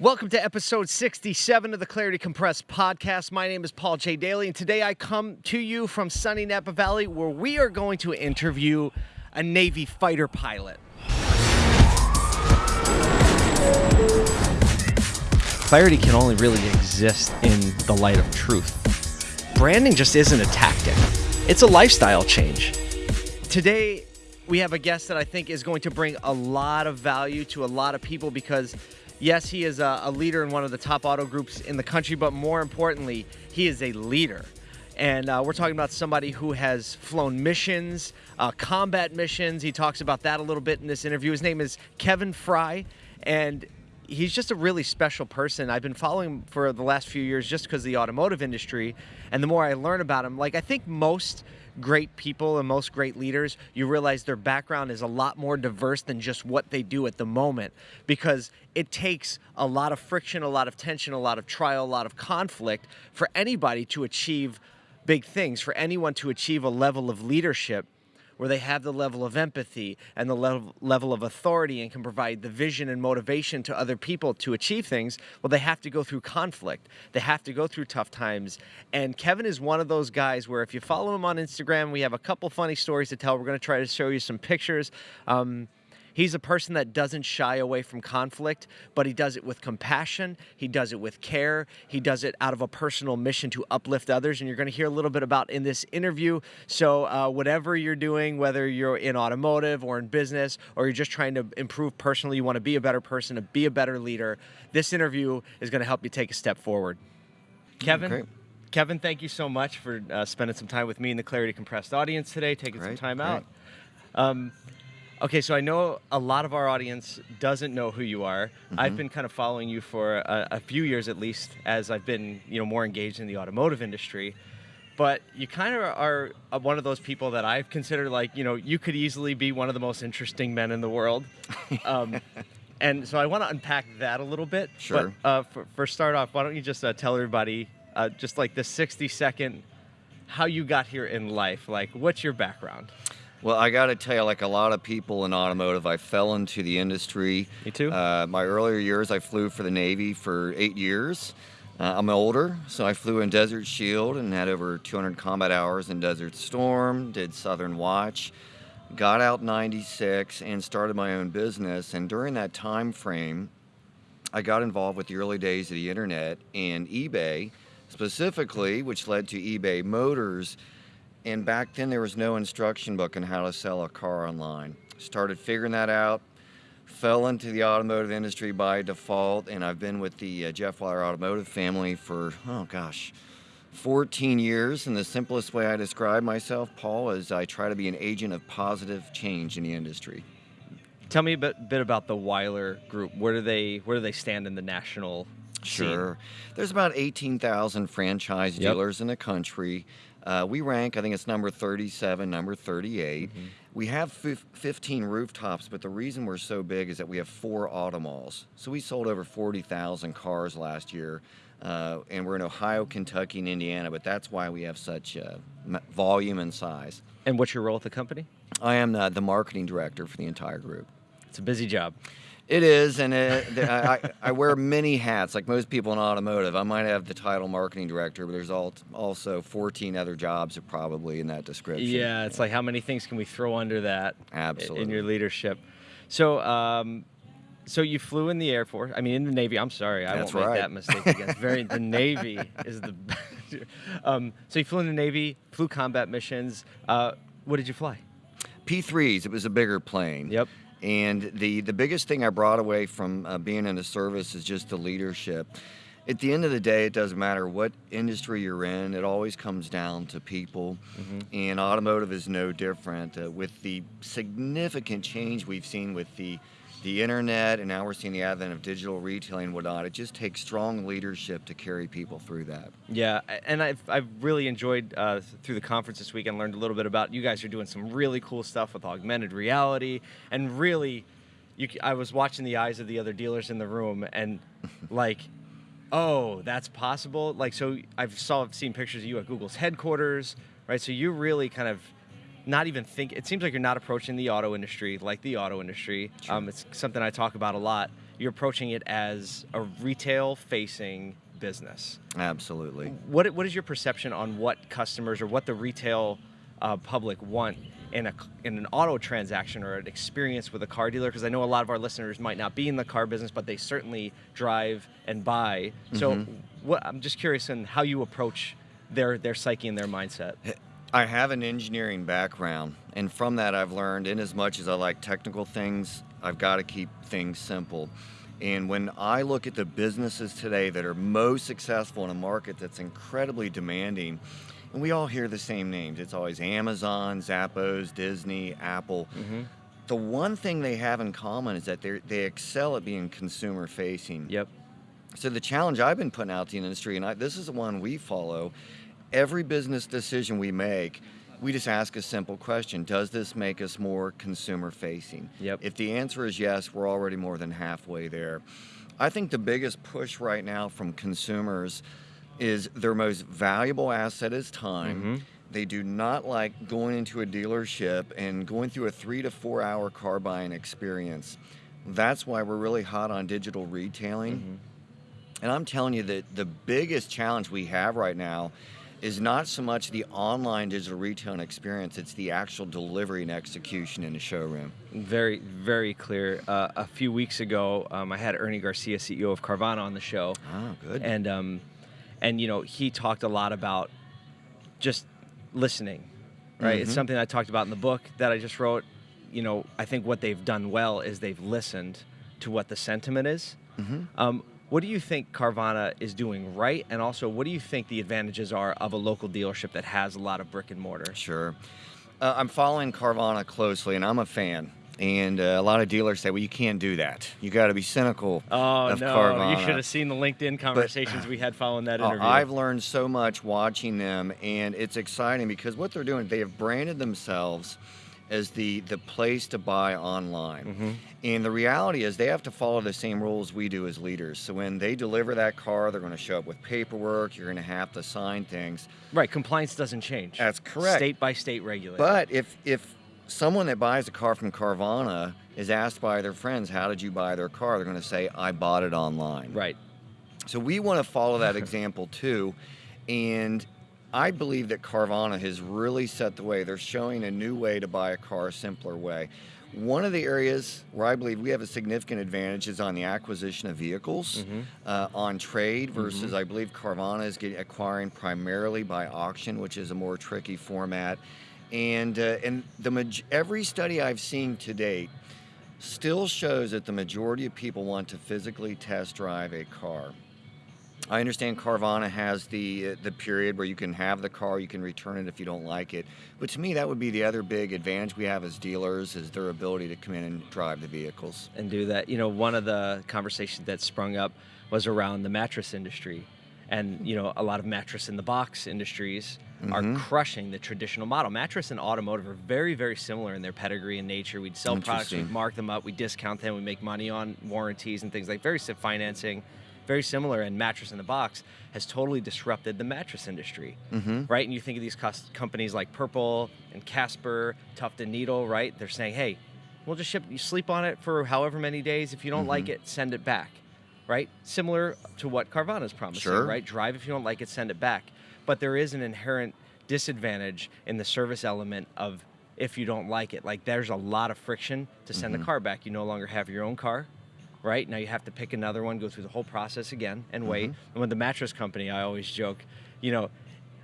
Welcome to episode 67 of the Clarity Compressed podcast. My name is Paul J. Daly, and today I come to you from sunny Napa Valley where we are going to interview a Navy fighter pilot. Clarity can only really exist in the light of truth. Branding just isn't a tactic, it's a lifestyle change. Today, we have a guest that I think is going to bring a lot of value to a lot of people because yes, he is a, a, leader in one of the top auto groups in the country, but more importantly, he is a leader. And uh, we're talking about somebody who has flown missions, uh, combat missions. He talks about that a little bit in this interview. His name is Kevin Frye, and he's just a really special person. I've been following him for the last few years just because of the automotive industry. And the more I learn about him, like I think most great people and most great leaders, you realize their background is a lot more diverse than just what they do at the moment because it takes a lot of friction, a lot of tension, a lot of trial, a lot of conflict for anybody to achieve big things, for anyone to achieve a level of leadership where they have the level of empathy and the level, level of authority and can provide the vision and motivation to other people to achieve things, well, they have to go through conflict. They have to go through tough times. And Kevin is one of those guys where if you follow him on Instagram, we have a couple funny stories to tell. We're going to try to show you some pictures. Um, He's a person that doesn't shy away from conflict, but he does it with compassion. He does it with care. He does it out of a personal mission to uplift others. And you're going to hear a little bit about in this interview. So, uh, whatever you're doing, whether you're in automotive or in business, or you're just trying to improve personally, you want to be a better person, to be a better leader, this interview is going to help you take a step forward. Kevin. Great. Kevin, thank you so much for uh, spending some time with me in the Clarity Compressed audience today, taking Great, some time great. out. Um, Okay, so I know a lot of our audience doesn't know who you are. Mm-hmm. I've been kind of following you for a, a, few years at least, as I've been, you know, more engaged in the automotive industry. But you kind of are one of those people that I've considered like, you know, you could easily be one of the most interesting men in the world. Um, and so I want to unpack that a little bit. Sure. But uh, for, for start off, why don't you just uh, tell everybody, uh, just like the 60 second, how you got here in life? Like, what's your background? Well, I got to tell you, like a lot of people in automotive, I fell into the industry. Me too. Uh, my earlier years, I flew for the Navy for eight years. Uh, I'm older, so I flew in Desert Shield and had over 200 combat hours in Desert Storm, did Southern Watch, got out 96 and started my own business. And during that time frame, I got involved with the early days of the internet and eBay specifically, which led to eBay Motors and back then, there was no instruction book on how to sell a car online. Started figuring that out, fell into the automotive industry by default, and I've been with the uh, Jeff Wyler Automotive family for, oh gosh, 14 years. And the simplest way I describe myself, Paul, is I try to be an agent of positive change in the industry. Tell me a bit, bit about the Wyler Group. Where do they where do they stand in the national Sure. There's about 18,000 franchise Yep. dealers in the country. Uh, we rank, I think it's number 37, number 38. Mm-hmm. We have 15 rooftops, but the reason we're so big is that we have four auto malls. So we sold over 40,000 cars last year. Uh, and we're in Ohio, Kentucky, and Indiana, but that's why we have such uh, volume and size. And what's your role at the company? I am the marketing director for the entire group. It's a busy job. It is, and it, I, I- I wear many hats, like most people in automotive. I might have the title marketing director, but there's al- also 14 other jobs probably in that description. Yeah, it's like how many things can we throw under that i- in your leadership? So, um, so you flew in the Air Force. I mean, in the Navy. I'm sorry, I That's won't make that mistake again. Very the Navy is the. um, so you flew in the Navy, flew combat missions. Uh, what did you fly? P3s, it was a bigger plane. Yep. And the, the biggest thing I brought away from uh, being in the service is just the leadership. At the end of the day, it doesn't matter what industry you're in, it always comes down to people. And automotive is no different. Uh, with the significant change we've seen with the, the internet, and now we're seeing the advent of digital retailing and whatnot, it just takes strong leadership to carry people through that. Yeah, and I've, I've really enjoyed uh, through the conference this week and learned a little bit about you guys are doing some really cool stuff with augmented reality and really, you, c- I was watching the eyes of the other dealers in the room and like, oh, that's possible. Like, so I've saw seen pictures of you at Google's headquarters, right? So you really kind of not even think. It seems like you're not approaching the auto industry like the auto industry. Um, it's something I talk about a lot. you're approaching it as a retail facing business. Absolutely. What what is your perception on what customers or what the retail uh, public want in a in an auto transaction or an experience with a car dealer? Because I know a lot of our listeners might not be in the car business, but they certainly drive and buy. So, Mhm. what I'm just curious in how you approach their their psyche and their mindset. I have an engineering background, and from that, I've learned in as much as I like technical things, I've got to keep things simple. And when I look at the businesses today that are most successful in a market that's incredibly demanding, and we all hear the same names it's always Amazon, Zappos, Disney, Apple. Mm-hmm. The one thing they have in common is that they they excel at being consumer facing. Yep. So the challenge I've been putting out to the industry, and I, this is the one we follow, every business decision we make, we just ask a simple question: Does this make us more consumer facing? Yep. If the answer is yes, we're already more than halfway there. I think the biggest push right now from consumers is their most valuable asset is time. Mhm. They do not like going into a dealership and going through a three to four hour car buying experience. That's why we're really hot on digital retailing. Mm-hmm. And I'm telling you that the biggest challenge we have right now is not so much the online digital retailing experience, it's the actual delivery and execution in the showroom. Very, very clear. Uh, a few weeks ago, um, I had Ernie Garcia, CEO of Carvana, on the show, Oh, good. and um, and you know he talked a lot about just listening, right? It's Mhm. something I talked about in the book that I just wrote. You know, I think what they've done well is they've listened to what the sentiment is. hmm Um, what do you think Carvana is doing right, and also what do you think the advantages are of a local dealership that has a lot of brick and mortar? Sure. Uh, I'm following Carvana closely, and I'm a fan. And uh, a lot of dealers say, well, you can't do that. You got to be cynical Oh of no! Carvana. You should have seen the LinkedIn conversations we had following that Uh, interview. I've learned so much watching them, and it's exciting because what they're doing, they have branded themselves as the the place to buy online. Mhm. And the reality is, they have to follow the same rules we do as leaders. So when they deliver that car, they're going to show up with paperwork. You're going to have to sign things. Right, compliance doesn't change. That's correct. State by state regulated. But if if someone that buys a car from Carvana is asked by their friends, "How did you buy their car?" They're going to say, "I bought it online." right, So we want to follow that example too. And I believe that Carvana has really set the way. They're showing a new way to buy a car, a simpler way. One of the areas where I believe we have a significant advantage is on the acquisition of vehicles Mhm. uh, on trade versus I believe Carvana is getting, acquiring primarily by auction, which is a more tricky format. And uh, and the maj- every study I've seen to date still shows that the majority of people want to physically test drive a car. I understand Carvana has the uh, the period where you can have the car, you can return it if you don't like it. But to me, that would be the other big advantage we have as dealers is their ability to come in and drive the vehicles. and do that. You know, one of the conversations that sprung up was around the mattress industry, and you know, a lot of mattress in the box industries are Mhm. crushing the traditional model. Mattress and automotive are very, very similar in their pedigree and nature. We'd sell products, we'd mark them up, we discount them, we make money on warranties and things like very financing, very similar. And mattress in the box has totally disrupted the mattress industry. Mm-hmm. right? And you think of these companies like Purple and Casper, Tuft and Needle, right? They're saying, hey, we'll just ship, you sleep on it for however many days. If you don't like Mhm. it, send it back, right? Similar to what Carvana's promising, Sure. right? Drive if you don't like it, send it back. But there is an inherent disadvantage in the service element of if you don't like it. Like there's a lot of friction to send the Mhm. car back. You no longer have your own car. Right now, you have to pick another one, go through the whole process again, and wait. Mhm. And with the mattress company, I always joke, you know,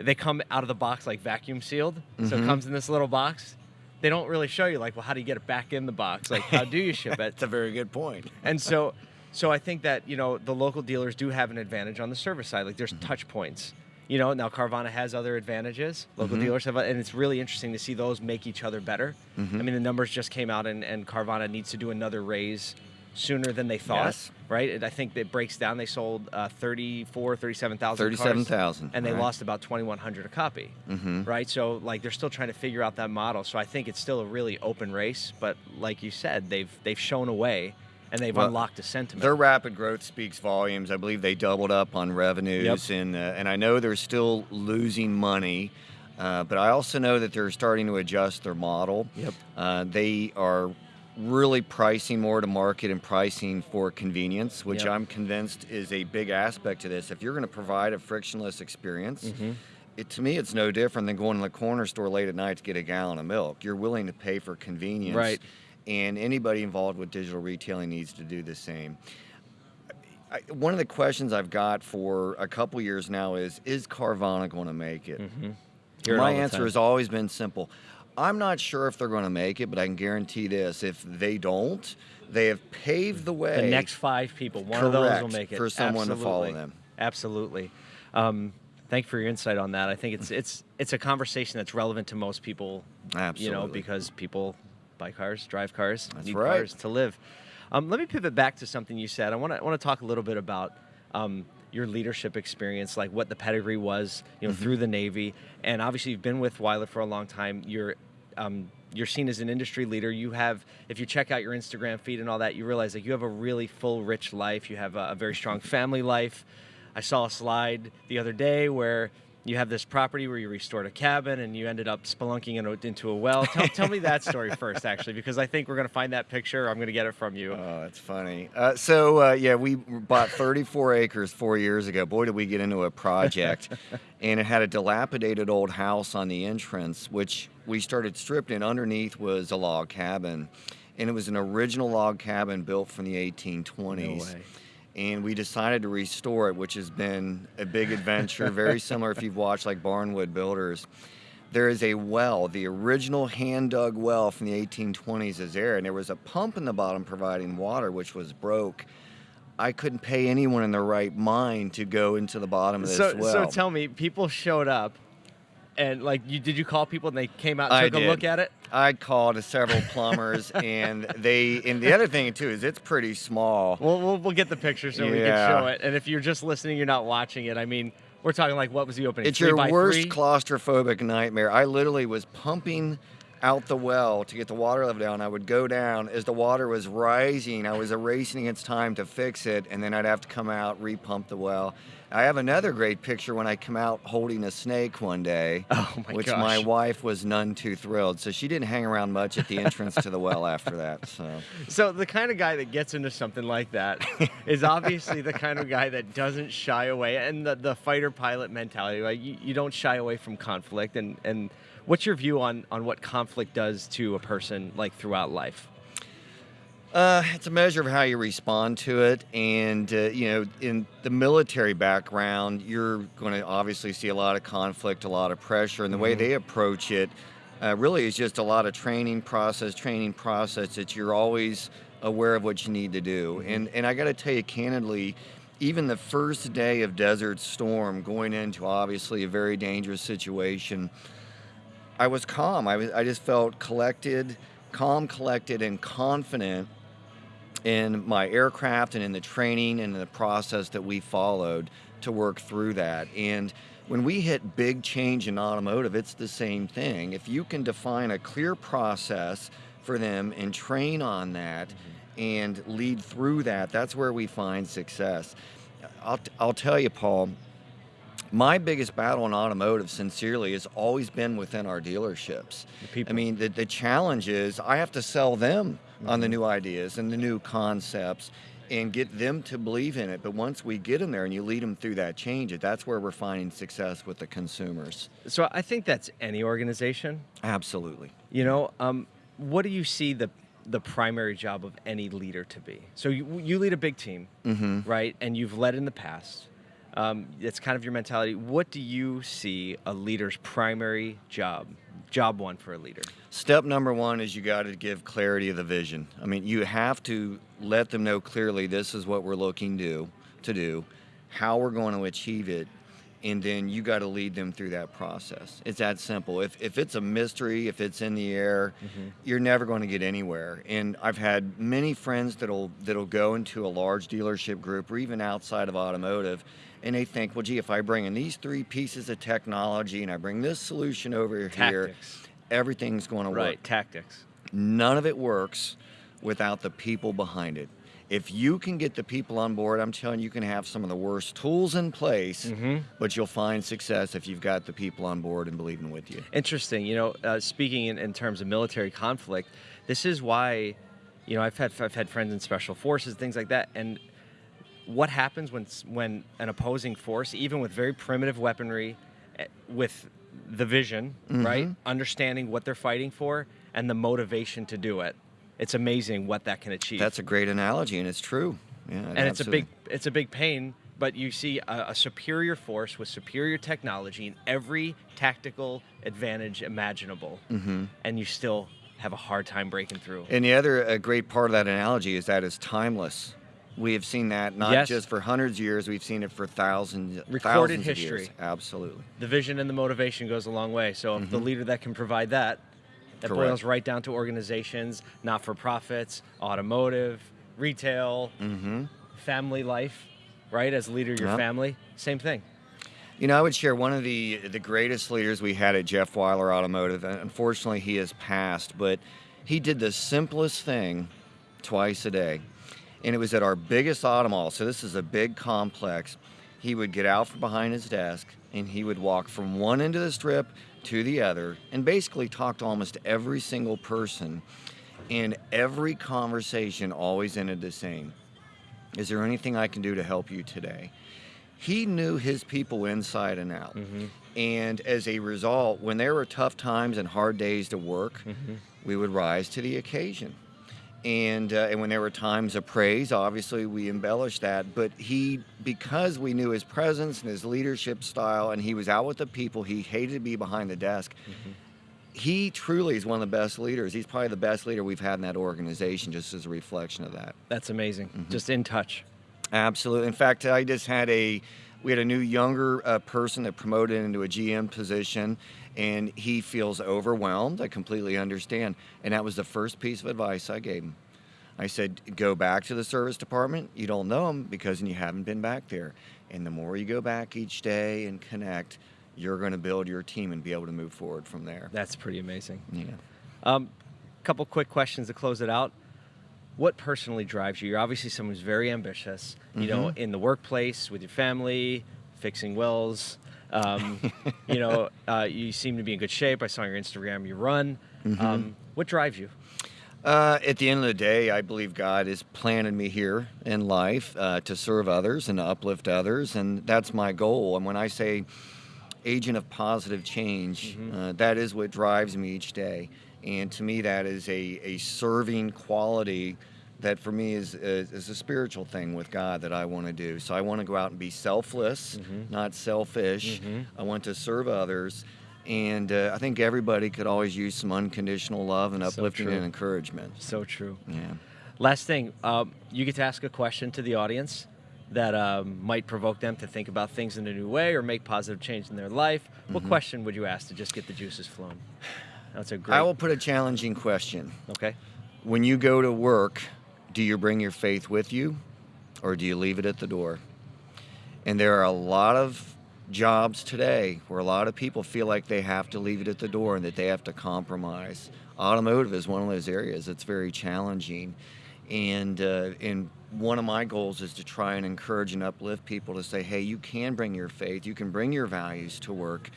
they come out of the box like vacuum sealed. So it Mhm. comes in this little box. They don't really show you like, well, how do you get it back in the box? Like, how do you ship it? That's a very good point. And so, so I think that you know the local dealers do have an advantage on the service side. Like, there's touch points. You know, now Carvana has other advantages. Local Mhm. dealers have, and it's really interesting to see those make each other better. Mhm. I mean, the numbers just came out, and, and Carvana needs to do another raise sooner than they thought. Yes. Right? And I think it breaks down. They sold uh, 34, 37,000 37,000, And they right. lost about 2,100 a copy. Mm-hmm. Right? So, like, they're still trying to figure out that model. So I think it's still a really open race. But like you said, they've they've shown a way, and they've Well, unlocked a sentiment. Their rapid growth speaks volumes. I believe they doubled up on revenues, and uh, and I know they're still losing money, uh, but I also know that they're starting to adjust their model. Yep. Uh, they are really pricing more to market and pricing for convenience, which Yep. I'm convinced is a big aspect to this. If you're going to provide a frictionless experience, Mm-hmm. it, to me, it's no different than going to the corner store late at night to get a gallon of milk. You're willing to pay for convenience. Right. And anybody involved with digital retailing needs to do the same. I, one of the questions I've got for a couple years now is Is Carvana going to make it? Mm-hmm. My answer time. has always been simple. I'm not sure if they're going to make it, but I can guarantee this: if they don't, they have paved the way. the next five people, one of those will make it for someone to follow them. Absolutely. Um, thank you for your insight on that. I think it's it's it's a conversation that's relevant to most people. Absolutely. You know, because people buy cars, drive cars, That's need right. cars to live. Um, let me pivot back to something you said. I want to I want to talk a little bit about. Um, your leadership experience, like what the pedigree was, you know, Mm-hmm. through the Navy, and obviously you've been with Wyler for a long time. You're um, you're seen as an industry leader. You have, if you check out your Instagram feed and all that, you realize that you have a really full, rich life. You have a, a very strong family life. I saw a slide the other day where you have this property where you restored a cabin and you ended up spelunking in a, into a well. Tell, tell me that story first, actually, because I think we're going to find that picture. I'm going to get it from you. Oh, that's funny. Uh, so uh, yeah, we bought 34 acres four years ago. Boy, did we get into a project, and it had a dilapidated old house on the entrance, which we started stripping. Underneath was a log cabin, and it was an original log cabin built from the 1820s. No way. And we decided to restore it, which has been a big adventure. Very similar if you've watched like Barnwood Builders. There is a well, the original hand dug well from the 1820s is there, and there was a pump in the bottom providing water, which was broke. I couldn't pay anyone in their right mind to go into the bottom of this So, well. so tell me, people showed up, and like, you did you call people and they came out and I took a look at it? I called several plumbers, and they. And the other thing too is it's pretty small. We'll, we'll, we'll get the picture so we can show it. And if you're just listening, you're not watching it. I mean, we're talking like what was the opening? It's Three your worst three? claustrophobic nightmare. I literally was pumping out the well to get the water level down. I would go down as the water was rising. I was erasing against time to fix it, and then I'd have to come out, repump the well. I have another great picture when I come out holding a snake one day, Oh my which gosh. my wife was none too thrilled. So she didn't hang around much at the entrance to the well after that. So So the kind of guy that gets into something like that is obviously the kind of guy that doesn't shy away, and the, the fighter pilot mentality. Like you, you don't shy away from conflict. And and what's your view on on what conflict does to a person like throughout life? Uh, it's a measure of how you respond to it, and uh, you know, in the military background, you're going to obviously see a lot of conflict, a lot of pressure, and the way they approach it uh, really is just a lot of training process, training process that you're always aware of what you need to do. And and I got to tell you candidly, even the first day of Desert Storm, going into obviously a very dangerous situation, I was calm. I was I just felt collected, calm, collected, and confident in my aircraft and in the training and in the process that we followed to work through that. And when we hit big change in automotive, it's the same thing. If you can define a clear process for them and train on that and lead through that, that's where we find success. I'll, I'll tell you, Paul, my biggest battle in automotive, sincerely, has always been within our dealerships. The. I mean, the, the challenge is I have to sell them on the new ideas and the new concepts and get them to believe in it. But once we get them there and you lead them through that change, that's where we're finding success with the consumers. So I think that's any organization. Absolutely. You know, um, what do you see the the primary job of any leader to be? So you, you lead a big team, Mm-hmm. right? And you've led in the past. Um, it's kind of your mentality. What do you see a leader's primary job? Job one for a leader. Step number one is you got to give clarity of the vision. I mean, you have to let them know clearly this is what we're looking to to do, how we're going to achieve it, and then you got to lead them through that process. It's that simple. If if it's a mystery, if it's in the air, you're never going to get anywhere. And I've had many friends that'll that'll go into a large dealership group or even outside of automotive and they think, well, gee, if I bring in these three pieces of technology and I bring this solution over here, Tactics. everything's going to work. Right. Tactics. None of it works without the people behind it. If you can get the people on board, I'm telling you, you can have some of the worst tools in place, Mhm. but you'll find success if you've got the people on board and believing with you. Interesting. You know, uh, speaking in, in terms of military conflict, this is why you know, I've had I've had friends in special forces, things like that, and what happens when when an opposing force, even with very primitive weaponry, eh, with the vision, right, understanding what they're fighting for and the motivation to do it, it's amazing what that can achieve. That's a great analogy, and it's true. Yeah, and it's a big it's a big pain but you see a, a superior force with superior technology and every tactical advantage imaginable Mm-hmm. and you still have a hard time breaking through And the other great part of that analogy is that it's timeless. We have seen that not Yes. just for hundreds of years, we've seen it for thousands, Recorded thousands of history. years. Absolutely. the vision and the motivation goes a long way so if the leader that can provide that that Mm-hmm. Correct. boils right down to organizations not-for-profits automotive retail Mm-hmm. family life right as leader of your Yeah. family same thing You know, I would share one of the the greatest leaders we had at Jeff Wyler Automotive. Unfortunately, he has passed, but he did the simplest thing twice a day, and it was at our biggest auto mall. So this is a big complex. He would get out from behind his desk and he would walk from one end of the strip to the other, and basically talk to almost every single person. And every conversation always ended the same. Is there anything I can do to help you today? he knew his people inside and out. Mm-hmm. And as a result, when there were tough times and hard days to work, mm-hmm. we would rise to the occasion. And, uh, and when there were times of praise, obviously we embellished that. But he, because we knew his presence and his leadership style, and he was out with the people, he hated to be behind the desk. He truly is one of the best leaders. He's probably the best leader we've had in that organization, just as a reflection of that. that's amazing Mm-hmm. just in touch Absolutely. In fact, I just had a we had a new younger uh, person that promoted into a GM position, and he feels overwhelmed. I completely understand, and that was the first piece of advice I gave him. I said, go back to the service department. You don't know them because you haven't been back there, and the more you go back each day and connect, you're going to build your team and be able to move forward from there. that's pretty amazing Yeah. Um, couple quick questions to close it out. What personally drives you? You're obviously someone who's very ambitious. You know, Mm-hmm. in the workplace, with your family, fixing wills. Um, you know, uh, you seem to be in good shape. I saw on your Instagram you run. Mm-hmm. Um, what drives you? Uh, at the end of the day, I believe God has planted me here in life uh, to serve others and to uplift others, and that's my goal. And when I say agent of positive change, uh, that is what drives me each day. And to me, that is a, a serving quality that for me is, is, is a spiritual thing with God that I want to do. So I want to go out and be selfless, not selfish. I want to serve others. And uh, I think everybody could always use some unconditional love and So uplifting true. and encouragement. So true. Yeah. Last thing, um, you get to ask a question to the audience that um, might provoke them to think about things in a new way or make positive change in their life. What Mm-hmm. question would you ask to just get the juices flowing? That's a great. I will put a challenging question. Okay. When you go to work, do you bring your faith with you or do you leave it at the door? And there are a lot of jobs today where a lot of people feel like they have to leave it at the door and that they have to compromise. Automotive is one of those areas that's very challenging. And, uh, and one of my goals is to try and encourage and uplift people to say, hey, you can bring your faith, you can bring your values to work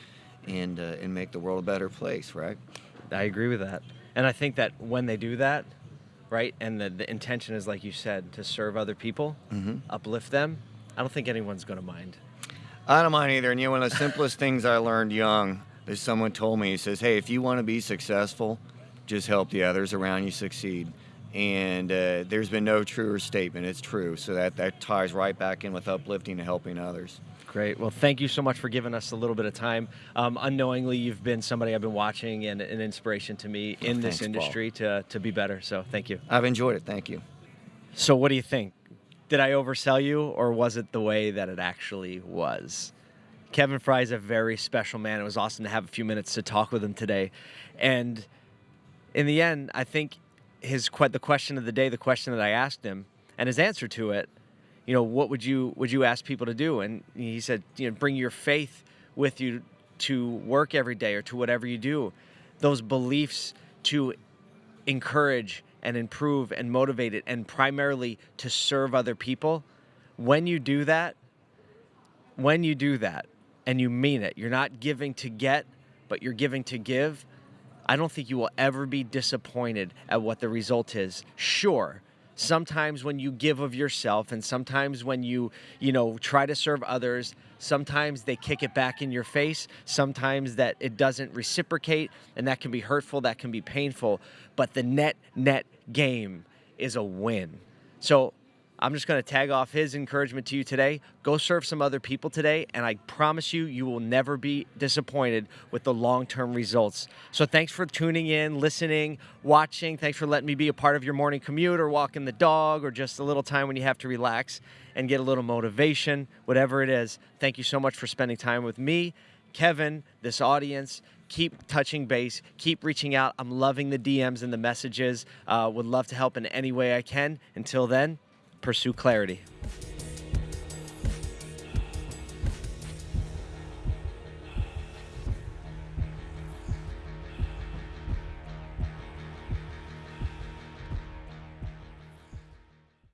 and, uh, and make the world a better place, right? I agree with that. And I think that when they do that, right, and the, the intention is, like you said, to serve other people, mm-hmm. uplift them, I don't think anyone's going to mind. I don't mind either. And you know, one of the simplest things I learned young is someone told me, he says, hey, if you want to be successful, just help the others around you succeed. And uh, there's been no truer statement. It's true. So that, that ties right back in with uplifting and helping others. Great. Well, thank you so much for giving us a little bit of time. Um, unknowingly, you've been somebody I've been watching and an inspiration to me in this thanks, Paul. industry to, to be better. So thank you. I've enjoyed it. Thank you. So, what do you think? Did I oversell you, or was it the way that it actually was? Kevin Frye is a very special man. It was awesome to have a few minutes to talk with him today. And in the end, I think his the question of the day, the question that I asked him, and his answer to it, you know, what would you would you ask people to do? And he said, you know, bring your faith with you to work every day or to whatever you do. Those beliefs to encourage and improve and motivate it and primarily to serve other people. When you do that, when you do that and you mean it, you're not giving to get, but you're giving to give. I don't think you will ever be disappointed at what the result is. Sure, sometimes when you give of yourself and sometimes when you, you know, try to serve others, sometimes they kick it back in your face, sometimes that it doesn't reciprocate and that can be hurtful, that can be painful, but the net net game is a win. So I'm just going to tag off his encouragement to you today. Go serve some other people today, and I promise you, you will never be disappointed with the long term results. So, thanks for tuning in, listening, watching. Thanks for letting me be a part of your morning commute or walking the dog or just a little time when you have to relax and get a little motivation, whatever it is. Thank you so much for spending time with me, Kevin, this audience keep touching base, keep reaching out. I'm loving the DMs and the messages. Uh, would love to help in any way I can. Until then, pursue clarity.